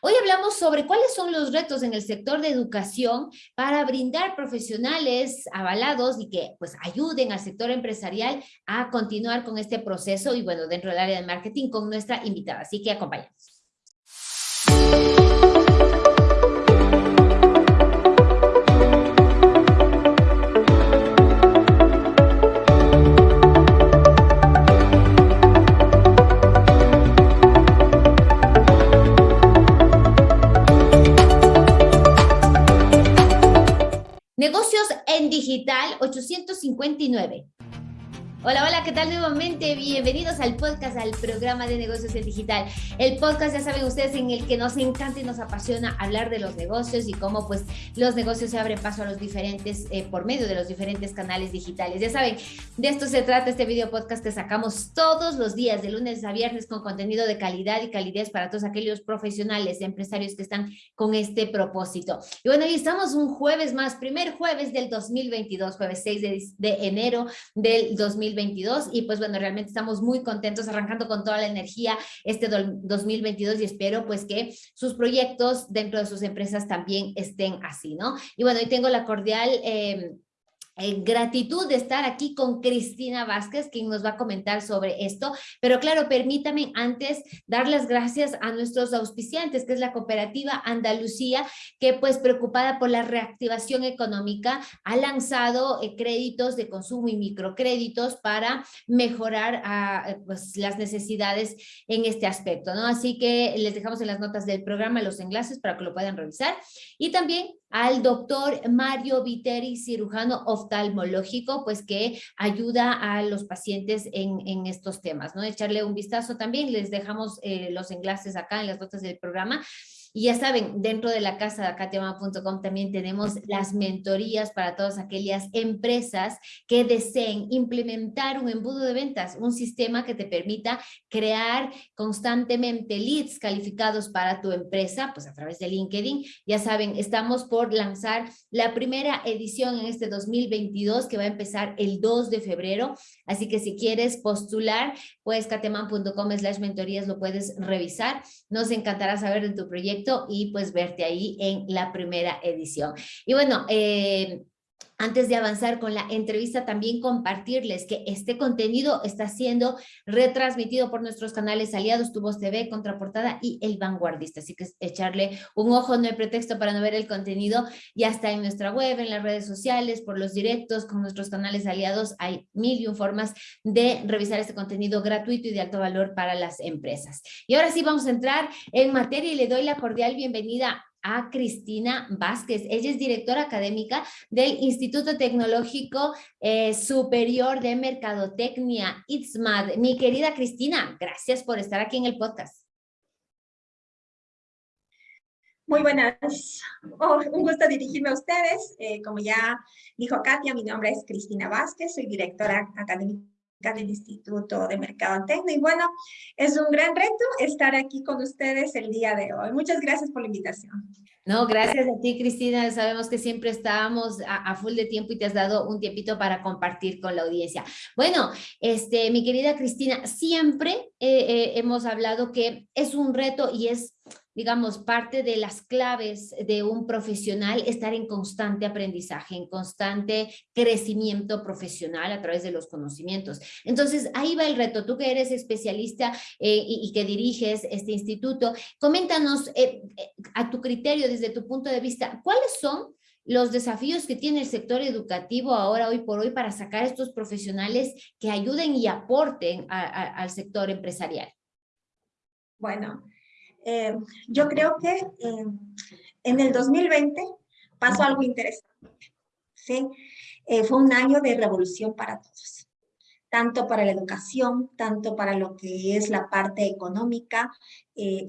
Hoy hablamos sobre cuáles son los retos en el sector de educación para brindar profesionales avalados y que pues ayuden al sector empresarial a continuar con este proceso y bueno, dentro del área de marketing con nuestra invitada. Así que acompáñanos. Negocios en digital 859. Hola, hola, ¿qué tal nuevamente? Bienvenidos al podcast, al programa de negocios en digital. El podcast, ya saben ustedes, en el que nos encanta y nos apasiona hablar de los negocios y cómo pues los negocios se abren paso a los diferentes, eh, por medio de los diferentes canales digitales. Ya saben, de esto se trata este video podcast que sacamos todos los días, de lunes a viernes, con contenido de calidad y calidez para todos aquellos profesionales, empresarios que están con este propósito. Y bueno, hoy estamos un jueves más, primer jueves del 2022, jueves 6 de, de enero del 2022 2022 y pues bueno, realmente estamos muy contentos arrancando con toda la energía este 2022 y espero pues que sus proyectos dentro de sus empresas también estén así, ¿no? Y bueno, hoy tengo la cordial... Eh, en gratitud de estar aquí con Cristina Vázquez, quien nos va a comentar sobre esto. Pero claro, permítame antes dar las gracias a nuestros auspiciantes, que es la cooperativa Andalucía, que pues preocupada por la reactivación económica ha lanzado eh, créditos de consumo y microcréditos para mejorar ah, pues, las necesidades en este aspecto, ¿no? Así que les dejamos en las notas del programa los enlaces para que lo puedan revisar. Y también al doctor Mario Viteri, cirujano oftalmológico, pues que ayuda a los pacientes en, estos temas, ¿no? Echarle un vistazo también, les dejamos eh, los enlaces acá en las notas del programa y ya saben, dentro de la casa de acatiama.com también tenemos las mentorías para todas aquellas empresas que deseen implementar un embudo de ventas, un sistema que te permita crear constantemente leads calificados para tu empresa, pues a través de LinkedIn. Ya saben, estamos por lanzar la primera edición en este 2022 que va a empezar el 2 de febrero. Así que si quieres postular, pues cateman.com slash mentorías lo puedes revisar. Nos encantará saber de tu proyecto y pues verte ahí en la primera edición. Y bueno, eh, antes de avanzar con la entrevista, también compartirles que este contenido está siendo retransmitido por nuestros canales aliados, Tu Voz TV, Contraportada y El Vanguardista. Así que echarle un ojo, no hay pretexto para no ver el contenido. Ya está en nuestra web, en las redes sociales, por los directos, con nuestros canales aliados. Hay mil y un formas de revisar este contenido gratuito y de alto valor para las empresas. Y ahora sí vamos a entrar en materia y le doy la cordial bienvenida a Cristina Vázquez. Ella es directora académica del Instituto Tecnológico eh, Superior de Mercadotecnia, ITSMAD. Mi querida Cristina, gracias por estar aquí en el podcast. Muy buenas, oh, un gusto dirigirme a ustedes. Eh, como ya dijo Katia, mi nombre es Cristina Vázquez, soy directora académica del Instituto de Mercado Tecno. Y bueno, es un gran reto estar aquí con ustedes el día de hoy. Muchas gracias por la invitación. No, gracias a ti, Cristina. Sabemos que siempre estábamos a, full de tiempo y te has dado un tiempito para compartir con la audiencia. Bueno, este, mi querida Cristina, siempre eh, eh, hemos hablado que es un reto y es digamos, parte de las claves de un profesional, estar en constante aprendizaje, en constante crecimiento profesional a través de los conocimientos. Entonces, ahí va el reto. Tú que eres especialista eh, y, que diriges este instituto, coméntanos eh, eh, a tu criterio, desde tu punto de vista, ¿cuáles son los desafíos que tiene el sector educativo ahora, hoy por hoy, para sacar estos profesionales que ayuden y aporten al sector empresarial? Bueno, eh, yo creo que eh, en el 2020 pasó algo interesante. ¿sí? Eh, fue un año de revolución para todos, tanto para la educación, tanto para lo que es la parte económica.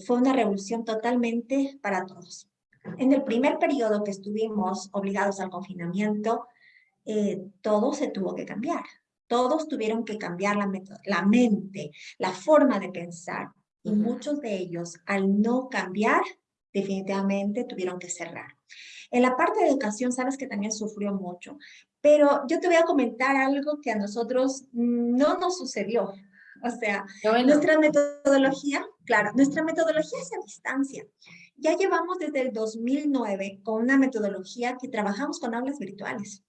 fue una revolución totalmente para todos. En el primer periodo que estuvimos obligados al confinamiento, todo se tuvo que cambiar. Todos tuvieron que cambiar la, la mente, la forma de pensar, y muchos de ellos, al no cambiar, definitivamente tuvieron que cerrar. En la parte de educación, sabes que también sufrió mucho, pero yo te voy a comentar algo que a nosotros no nos sucedió. O sea, nuestra metodología, claro, nuestra metodología es a distancia. Ya llevamos desde el 2009 con una metodología que trabajamos con aulas virtuales.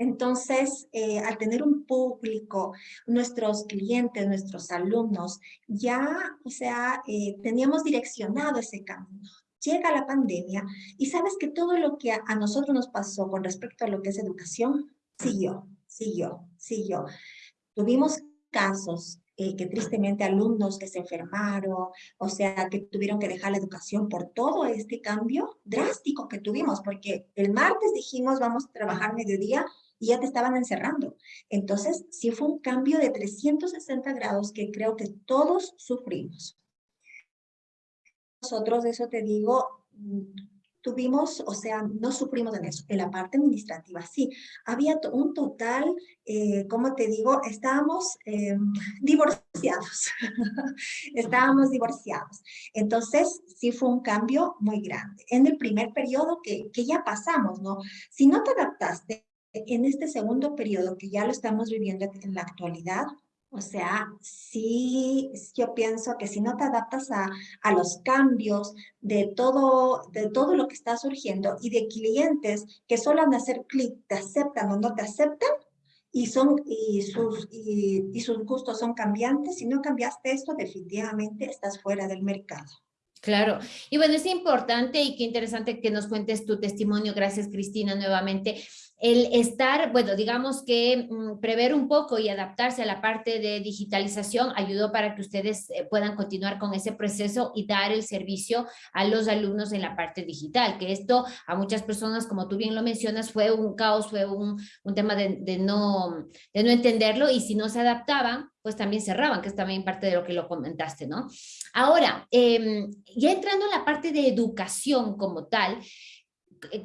Entonces, eh, al tener un público, nuestros clientes, nuestros alumnos, ya, o sea, eh, teníamos direccionado ese camino. Llega la pandemia y sabes que todo lo que a, a nosotros nos pasó con respecto a lo que es educación, siguió, siguió, siguió. Tuvimos casos eh, que tristemente alumnos que se enfermaron, o sea, que tuvieron que dejar la educación por todo este cambio drástico que tuvimos, porque el martes dijimos vamos a trabajar mediodía y ya te estaban encerrando. Entonces, sí fue un cambio de 360 grados que creo que todos sufrimos. Nosotros, eso te digo, tuvimos, o sea, no sufrimos en eso. En la parte administrativa, sí. Había un total, eh, como te digo, estábamos eh, divorciados. estábamos divorciados. Entonces, sí fue un cambio muy grande. En el primer periodo que, que ya pasamos, ¿no? Si no te adaptaste en este segundo periodo que ya lo estamos viviendo en la actualidad, o sea, sí, yo pienso que si no te adaptas a, a, los cambios de todo, de todo lo que está surgiendo y de clientes que solo han hacer clic, te aceptan o no te aceptan, y, son, y, sus, y sus gustos son cambiantes, si no cambiaste esto, definitivamente estás fuera del mercado. Claro, y bueno, es importante y qué interesante que nos cuentes tu testimonio, gracias Cristina nuevamente, el estar, bueno, digamos que mm, prever un poco y adaptarse a la parte de digitalización ayudó para que ustedes eh, puedan continuar con ese proceso y dar el servicio a los alumnos en la parte digital, que esto a muchas personas, como tú bien lo mencionas, fue un caos, fue un, un tema de, de, no, de no entenderlo y si no se adaptaban, pues también cerraban, que es también parte de lo que lo comentaste, ¿no? Ahora, eh, ya entrando en la parte de educación como tal,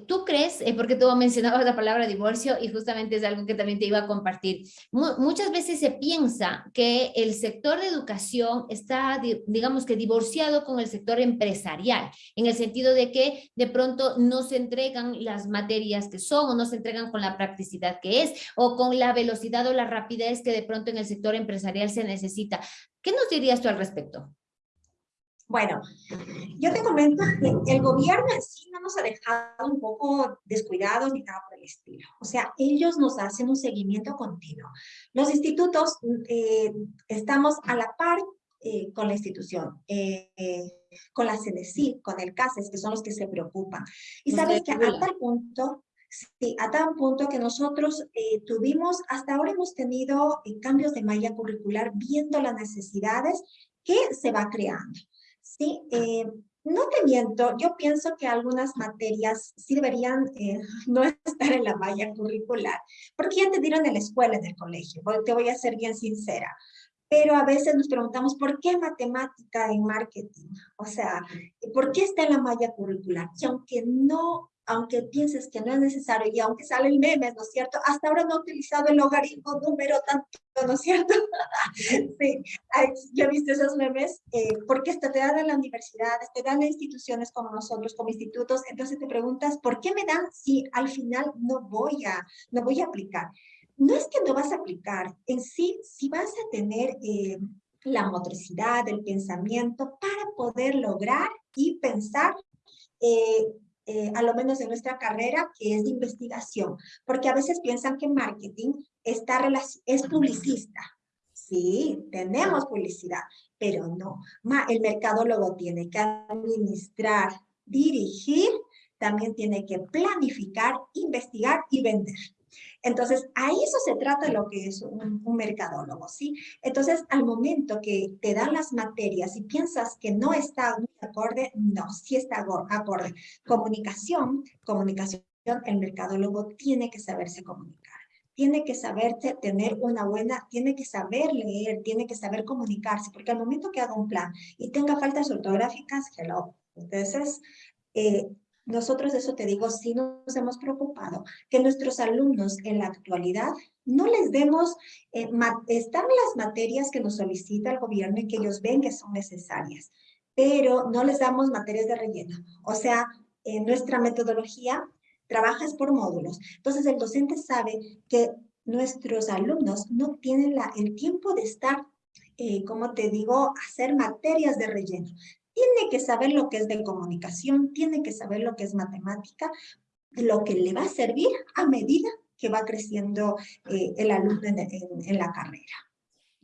¿Tú crees, porque tú mencionabas la palabra divorcio y justamente es algo que también te iba a compartir, muchas veces se piensa que el sector de educación está, digamos que divorciado con el sector empresarial, en el sentido de que de pronto no se entregan las materias que son o no se entregan con la practicidad que es o con la velocidad o la rapidez que de pronto en el sector empresarial se necesita. ¿Qué nos dirías tú al respecto? Bueno, yo te comento que el gobierno en sí no nos ha dejado un poco descuidados ni nada por el estilo. O sea, ellos nos hacen un seguimiento continuo. Los institutos eh, estamos a la par eh, con la institución, eh, con la CNC, con el CASES, que son los que se preocupan. Y sabes que a tal punto, Sí, a tal punto que nosotros tuvimos, hasta ahora hemos tenido cambios de malla curricular viendo las necesidades que se va creando. Sí, eh, no te miento, yo pienso que algunas materias sí deberían eh, no estar en la malla curricular, porque ya te dieron en la escuela, en el colegio, te voy a ser bien sincera. Pero a veces nos preguntamos, ¿por qué matemática en marketing? O sea, ¿por qué está en la malla curricular? Y aunque no aunque pienses que no es necesario y aunque salen memes, ¿no es cierto? Hasta ahora no he utilizado el logaritmo número tanto, ¿no es cierto? sí, yo he visto esos memes eh, porque esto te dan en las universidades, te dan en instituciones como nosotros, como institutos, entonces te preguntas, ¿por qué me dan si al final no voy a, no voy a aplicar? No es que no vas a aplicar, en sí, si vas a tener eh, la motricidad, el pensamiento para poder lograr y pensar eh, eh, a lo menos en nuestra carrera, que es de investigación, porque a veces piensan que marketing está es publicista. Sí, tenemos publicidad, pero no. El mercadólogo tiene que administrar, dirigir, también tiene que planificar, investigar y vender. Entonces, a eso se trata lo que es un, mercadólogo, ¿sí? Entonces, al momento que te dan las materias y piensas que no está acorde, no, sí está acorde. Comunicación, comunicación, el mercadólogo tiene que saberse comunicar tiene que saberse tener una buena, tiene que saber leer, tiene que saber comunicarse, porque al momento que haga un plan y tenga faltas ortográficas, hello. Entonces, eh, nosotros, eso te digo, sí nos hemos preocupado que nuestros alumnos en la actualidad no les demos, eh, están las materias que nos solicita el gobierno y que ellos ven que son necesarias, pero no les damos materias de relleno. O sea, en nuestra metodología trabaja por módulos. Entonces, el docente sabe que nuestros alumnos no tienen la, el tiempo de estar eh, como te digo, hacer materias de relleno. Tiene que saber lo que es de comunicación, tiene que saber lo que es matemática, lo que le va a servir a medida que va creciendo eh, el alumno en la carrera.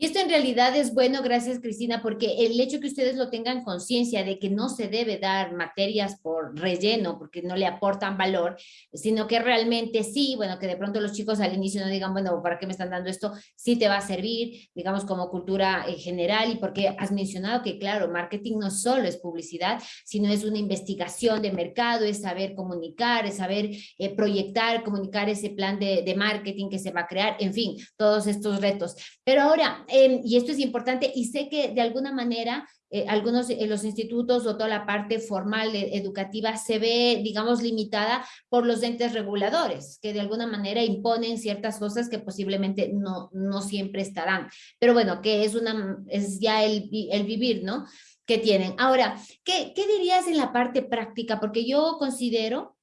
Y esto en realidad es bueno, gracias Cristina, porque el hecho que ustedes lo tengan conciencia de que no se debe dar materias por relleno, porque no le aportan valor, sino que realmente sí, bueno, que de pronto los chicos al inicio no digan, bueno, ¿para qué me están dando esto? Sí te va a servir, digamos, como cultura eh, general, y porque has mencionado que, claro, marketing no solo es publicidad, sino es una investigación de mercado, es saber comunicar, es saber eh, proyectar, comunicar ese plan de, de marketing que se va a crear, en fin, todos estos retos. Pero ahora, Em, y esto es importante, y sé que de alguna manera eh, algunos de los institutos o toda la parte formal educativa se ve, digamos, limitada por los entes reguladores, que de alguna manera imponen ciertas cosas que posiblemente no, no siempre estarán. Pero bueno, que es, una, es ya el, el vivir, ¿no? Que tienen. Ahora, ¿qué, ¿qué dirías en la parte práctica? Porque yo considero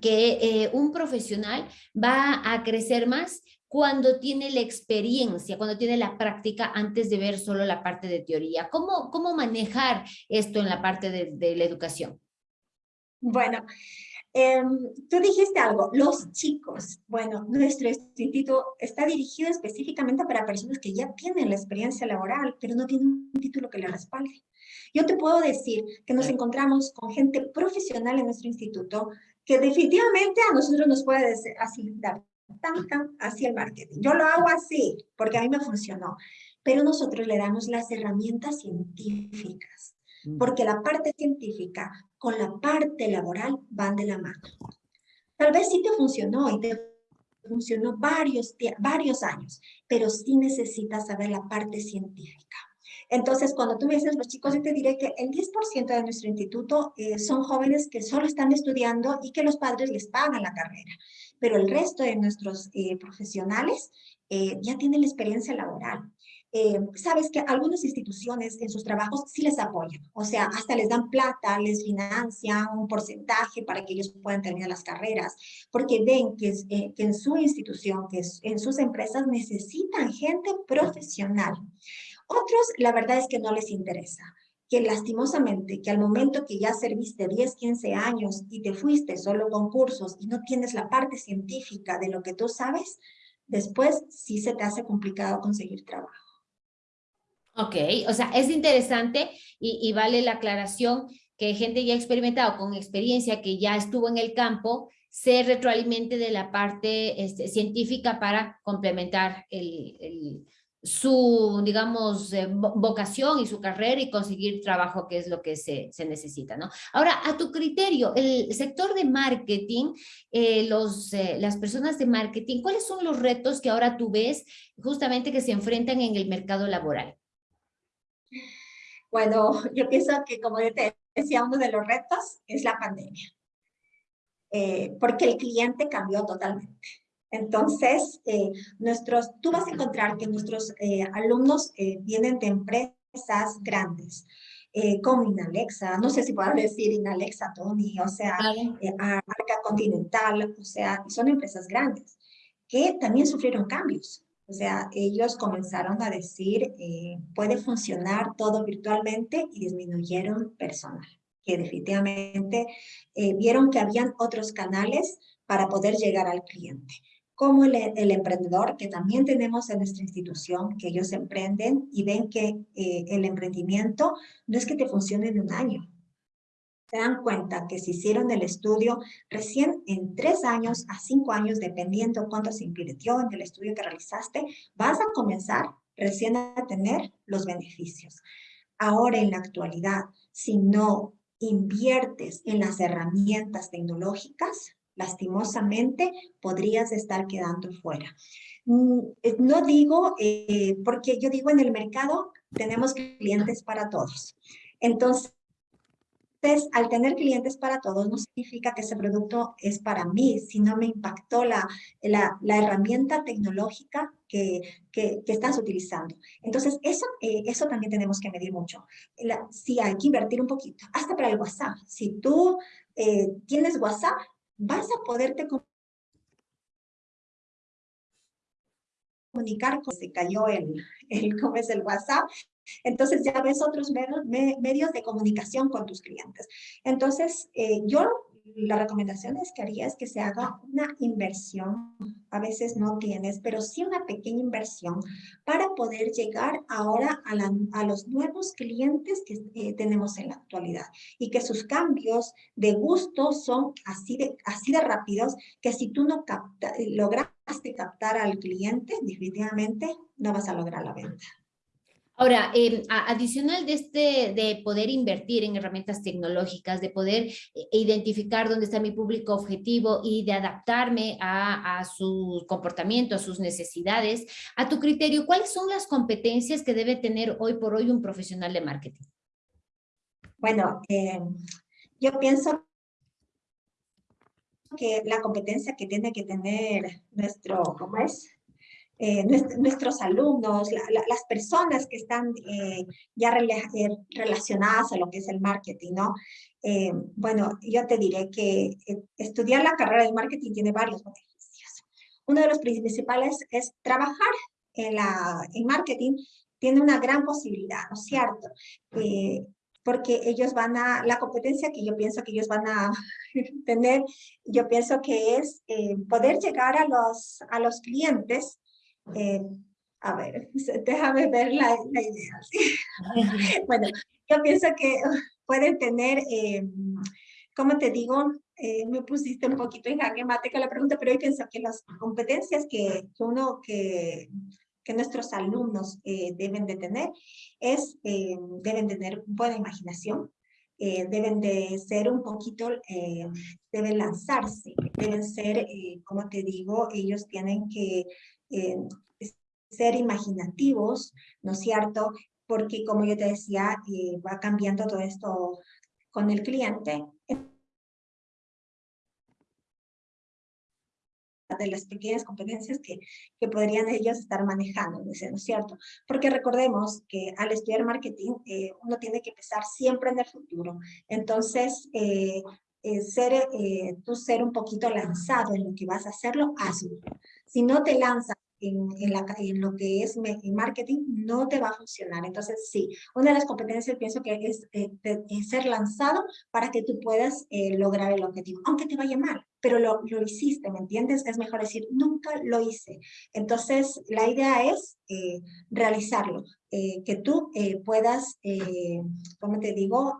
que eh, un profesional va a crecer más cuando tiene la experiencia, cuando tiene la práctica antes de ver solo la parte de teoría. ¿Cómo, cómo manejar esto en la parte de, la educación? Bueno, em, tú dijiste algo, los chicos. Bueno, nuestro instituto está dirigido específicamente para personas que ya tienen la experiencia laboral, pero no tienen un título que le respalde. Yo te puedo decir que nos encontramos con gente profesional en nuestro instituto que definitivamente a nosotros nos puede hacia el marketing. Yo lo hago así porque a mí me funcionó, pero nosotros le damos las herramientas científicas, mm. porque la parte científica con la parte laboral van de la mano. Tal vez sí te funcionó y te funcionó varios, varios años, pero sí necesitas saber la parte científica. Entonces, cuando tú me dices los chicos, yo te diré que el 10% de nuestro instituto eh, son jóvenes que solo están estudiando y que los padres les pagan la carrera pero el resto de nuestros eh, profesionales eh, ya tienen la experiencia laboral. Eh, sabes que algunas instituciones en sus trabajos sí les apoyan, o sea, hasta les dan plata, les financian un porcentaje para que ellos puedan terminar las carreras, porque ven que, que en su institución, que en sus empresas necesitan gente profesional. Otros, la verdad es que no les interesa que lastimosamente, que al momento que ya serviste 10, 15 años y te fuiste solo con cursos y no tienes la parte científica de lo que tú sabes, después sí se te hace complicado conseguir trabajo. Ok, o sea, es interesante y, vale la aclaración que gente ya experimentado con experiencia, que ya estuvo en el campo, se retroalimente de la parte este, científica para complementar el, el su, digamos, eh, vocación y su carrera y conseguir trabajo, que es lo que se, se, necesita, ¿no? Ahora, a tu criterio, el sector de marketing, eh, los, eh, las personas de marketing, ¿cuáles son los retos que ahora tú ves justamente que se enfrentan en el mercado laboral? Bueno, yo pienso que como te decía, uno de los retos es la pandemia, porque el cliente cambió totalmente. Entonces, eh, nuestros, tú vas a encontrar que nuestros eh, alumnos eh, vienen de empresas grandes, como Inalexa, no sé si puedo decir Inalexa, Tony, o sea, Arca Continental, o sea, son empresas grandes que también sufrieron cambios. O sea, ellos comenzaron a decir, puede funcionar todo virtualmente y disminuyeron personal, que definitivamente vieron que habían otros canales para poder llegar al cliente como el, emprendedor que también tenemos en nuestra institución, que ellos emprenden y ven que eh, el emprendimiento no es que te funcione en un año. Se dan cuenta que si hicieron el estudio recién en tres años a cinco años, dependiendo cuánto se invirtió en el estudio que realizaste, vas a comenzar recién a tener los beneficios. Ahora en la actualidad, si no inviertes en las herramientas tecnológicas, lastimosamente podrías estar quedando fuera. Mm, eh, no digo, eh, porque yo digo en el mercado tenemos clientes para todos. Entonces, al tener clientes para todos no significa que ese producto es para mí, sino me impactó la, la, herramienta tecnológica que, que, estás utilizando. Entonces, eso, eh, eso también tenemos que medir mucho. si hay que invertir un poquito, hasta para el WhatsApp. Si tú tienes WhatsApp, vas a poderte comunicar, se cayó el, el, ¿cómo es el WhatsApp? Entonces ya ves otros medios de comunicación con tus clientes. Entonces, eh, yo la recomendación es que haría que se haga una inversión, a veces no tienes, pero sí una pequeña inversión para poder llegar ahora a, los nuevos clientes que eh, tenemos en la actualidad y que sus cambios de gusto son así de, rápidos que si tú no capta, lograste captar al cliente, definitivamente no vas a lograr la venta. Ahora, eh, adicional de este, de poder invertir en herramientas tecnológicas, de poder eh, identificar dónde está mi público objetivo y de adaptarme a, su comportamiento, a sus necesidades, a tu criterio, ¿cuáles son las competencias que debe tener hoy por hoy un profesional de marketing? Bueno, eh, yo pienso que la competencia que tiene que tener nuestro, ¿cómo es? Eh, nuestros alumnos, las personas que están eh, ya eh, relacionadas a lo que es el marketing, ¿no? bueno, yo te diré que estudiar la carrera de marketing tiene varios beneficios. Uno de los principales es trabajar en, la, en marketing, tiene una gran posibilidad, ¿no es cierto? porque ellos van a, la competencia que yo pienso que ellos van a tener, yo pienso que es poder llegar a los, a los clientes eh, a ver, déjame ver la, idea. bueno, yo pienso que pueden tener, eh, como te digo, eh, me pusiste un poquito en jaque mate la pregunta, pero yo pienso que las competencias que, uno, que, que nuestros alumnos deben de tener es, deben tener buena imaginación, deben de ser un poquito, deben lanzarse, deben ser, como te digo, ellos tienen que eh, ser imaginativos, ¿no es cierto? Porque como yo te decía, eh, va cambiando todo esto con el cliente. de las pequeñas competencias que, que podrían ellos estar manejando, ¿no es cierto? Porque recordemos que al estudiar marketing, eh, uno tiene que pensar siempre en el futuro. Entonces, ser, tú ser un poquito lanzado en lo que vas a hacerlo, hazlo. Si no te lanzas en, en, la, en lo que es marketing, no te va a funcionar. Entonces, sí, una de las competencias pienso que es, eh, ser lanzado para que tú puedas eh, lograr el objetivo, aunque te vaya mal, pero lo, lo hiciste, ¿me entiendes? Es mejor decir, nunca lo hice. Entonces, la idea es eh, realizarlo, que tú puedas, como te digo,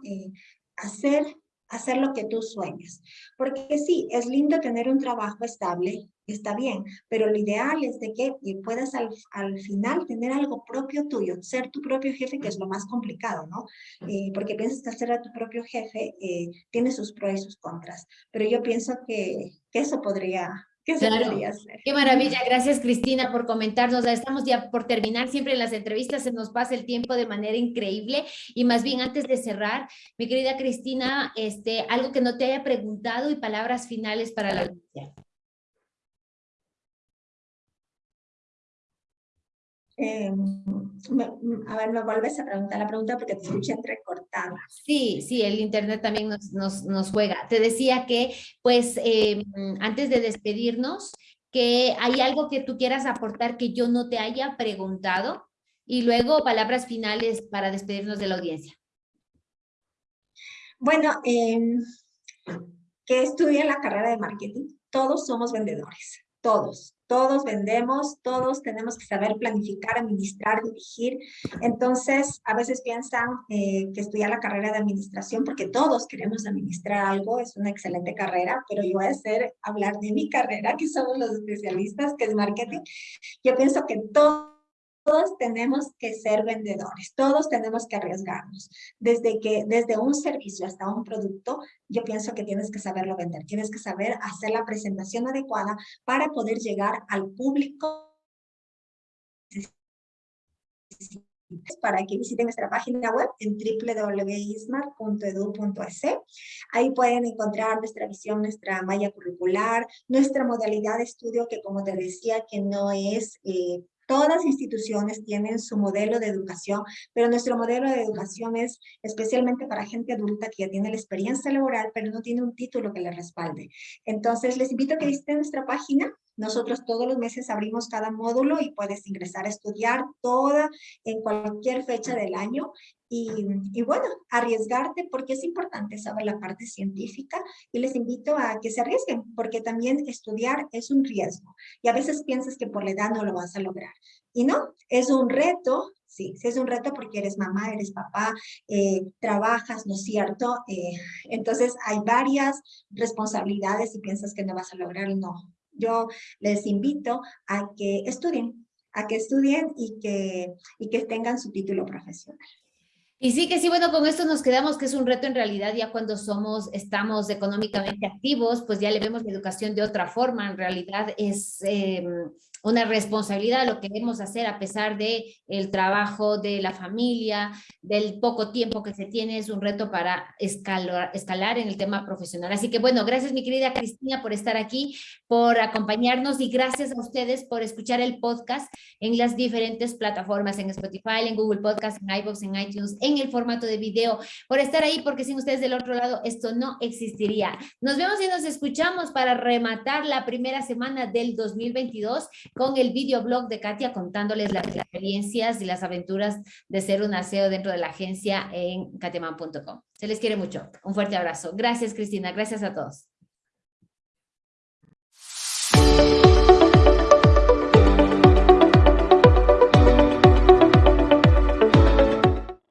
hacer hacer lo que tú sueñas. Porque sí, es lindo tener un trabajo estable, está bien, pero lo ideal es de que puedas al, al final tener algo propio tuyo, ser tu propio jefe, que es lo más complicado, ¿no? Eh, porque piensas que ser a tu propio jefe eh, tiene sus pros y sus contras, pero yo pienso que eso podría ¿Qué Qué maravilla. Gracias, Cristina, por comentarnos. Estamos ya por terminar. Siempre en las entrevistas se nos pasa el tiempo de manera increíble. Y más bien, antes de cerrar, mi querida Cristina, este, algo que no te haya preguntado y palabras finales para la audiencia. Eh, a ver, me vuelves a preguntar la pregunta porque te escuché entrecortada. Sí, sí, el internet también nos, nos, nos juega. Te decía que, pues, em, antes de despedirnos, que hay algo que tú quieras aportar que yo no te haya preguntado y luego palabras finales para despedirnos de la audiencia. Bueno, eh, que estudie la carrera de marketing. Todos somos vendedores, todos todos vendemos, todos tenemos que saber planificar, administrar, dirigir. Entonces, a veces piensan eh, que estudiar la carrera de administración, porque todos queremos administrar algo, es una excelente carrera, pero yo voy a hacer hablar de mi carrera, que somos los especialistas, que es marketing. Yo pienso que todo todos tenemos que ser vendedores, todos tenemos que arriesgarnos. Desde, que, desde un servicio hasta un producto, yo pienso que tienes que saberlo vender, tienes que saber hacer la presentación adecuada para poder llegar al público para que visiten nuestra página web en www.ismar.edu.es. Ahí pueden encontrar nuestra visión, nuestra malla curricular, nuestra modalidad de estudio que como te decía que no es eh, Todas instituciones tienen su modelo de educación, pero nuestro modelo de educación es especialmente para gente adulta que ya tiene la experiencia laboral, pero no tiene un título que le respalde. Entonces, les invito a que visiten nuestra página. Nosotros todos los meses abrimos cada módulo y puedes ingresar a estudiar toda en cualquier fecha del año y, bueno, arriesgarte porque es importante saber la parte científica y les invito a que se arriesguen porque también estudiar es un riesgo y a veces piensas que por la edad no lo vas a lograr. Y no, es un reto, sí, sí es un reto porque eres mamá, eres papá, eh, trabajas, ¿no es cierto? Eh, entonces hay varias responsabilidades y piensas que no vas a lograr, no. Yo les invito a que estudien, a que estudien y que, y que tengan su título profesional. Y sí que sí, bueno, con esto nos quedamos que es un reto en realidad ya cuando somos, estamos económicamente activos, pues ya le vemos la educación de otra forma, en realidad es em, una responsabilidad lo que queremos hacer a pesar de el trabajo de la familia, del poco tiempo que se tiene, es un reto para escalar, escalar en el tema profesional. Así que bueno, gracias mi querida Cristina por estar aquí, por acompañarnos y gracias a ustedes por escuchar el podcast en las diferentes plataformas, en Spotify, en Google Podcast, en iVoox, en iTunes, en el formato de video, por estar ahí, porque sin ustedes del otro lado esto no existiría. Nos vemos y nos escuchamos para rematar la primera semana del 2022 con el videoblog de Katia contándoles las experiencias y las aventuras de ser un aseo dentro de la agencia en kateman.com. Se les quiere mucho. Un fuerte abrazo. Gracias, Cristina. Gracias a todos.